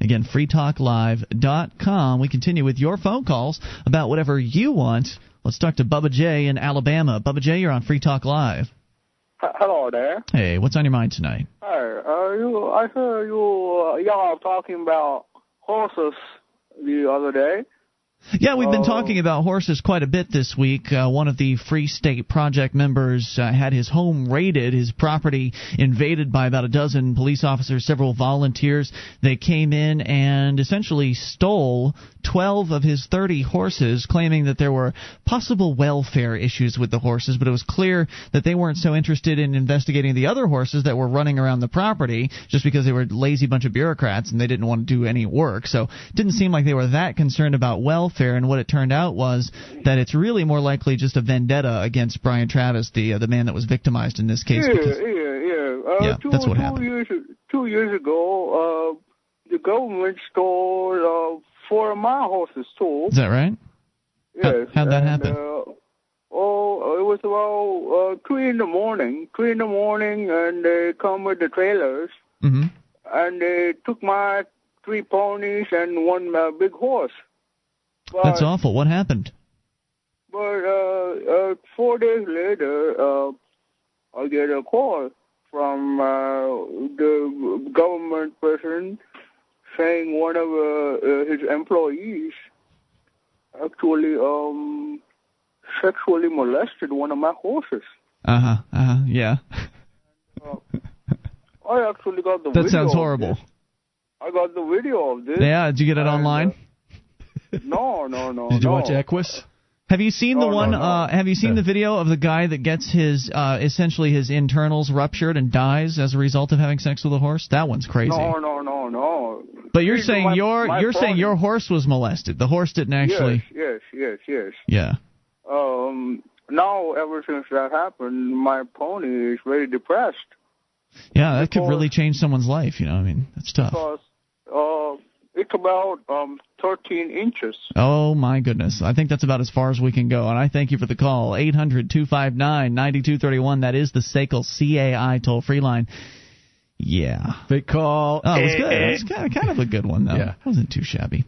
Again, freetalklive.com. We continue with your phone calls about whatever you want. Let's talk to Bubba J in Alabama. Bubba J, you're on Free Talk Live. Hello there. Hey, what's on your mind tonight? Hi, uh, you, I heard you, uh, y'all talking about horses the other day. Yeah, we've been Oh. talking about horses quite a bit this week. Uh, one of the Free State Project members uh, had his home raided, his property invaded by about a dozen police officers, several volunteers. They came in and essentially stole 12 of his 30 horses, claiming that there were possible welfare issues with the horses, but it was clear that they weren't so interested in investigating the other horses that were running around the property just because they were a lazy bunch of bureaucrats and they didn't want to do any work. So it didn't seem like they were that concerned about welfare, and what it turned out was that it's really more likely just a vendetta against Brian Travis, the uh, the man that was victimized in this case. yeah, because, yeah, yeah. Uh, Yeah, two, that's what two happened. Years, two years ago, uh, the government stole uh, four of my horses too. is that right? How- Yes. how'd that and, happen? Uh, oh, it was about uh, three in the morning. Three in the morning, and they come with the trailers, hmm and they took my three ponies and one uh, big horse. But, That's awful. What happened? But uh, uh, four days later, uh, I get a call from uh, the government person saying one of uh, uh, his employees actually um, sexually molested one of my horses. Uh huh. Uh huh. Yeah. I actually got the That video. sounds of horrible. this. I got the video of this. Yeah. Did you get it And, online? No, no, no. Did you no. watch Equus? Have you seen the No, no, one? no. Uh, have you seen Yeah. the video of the guy that gets his uh, essentially his internals ruptured and dies as a result of having sex with a horse? That one's crazy. No, no, no, no. but you're These saying my- your my you're saying ponies. your horse was molested. The horse didn't actually. Yes, yes, yes, yes. Yeah. Um, now, ever since that happened, my pony is very depressed Yeah, that could really change someone's life. You know, I mean, that's tough. because about um 13 inches. Oh my goodness. I think that's about as far as we can go. And I thank you for the call. 800-259-9231. That is the SACL CAI toll free line. Yeah. Big call. Oh, it was good. It was kind of, kind of a good one though. Yeah. It wasn't too shabby.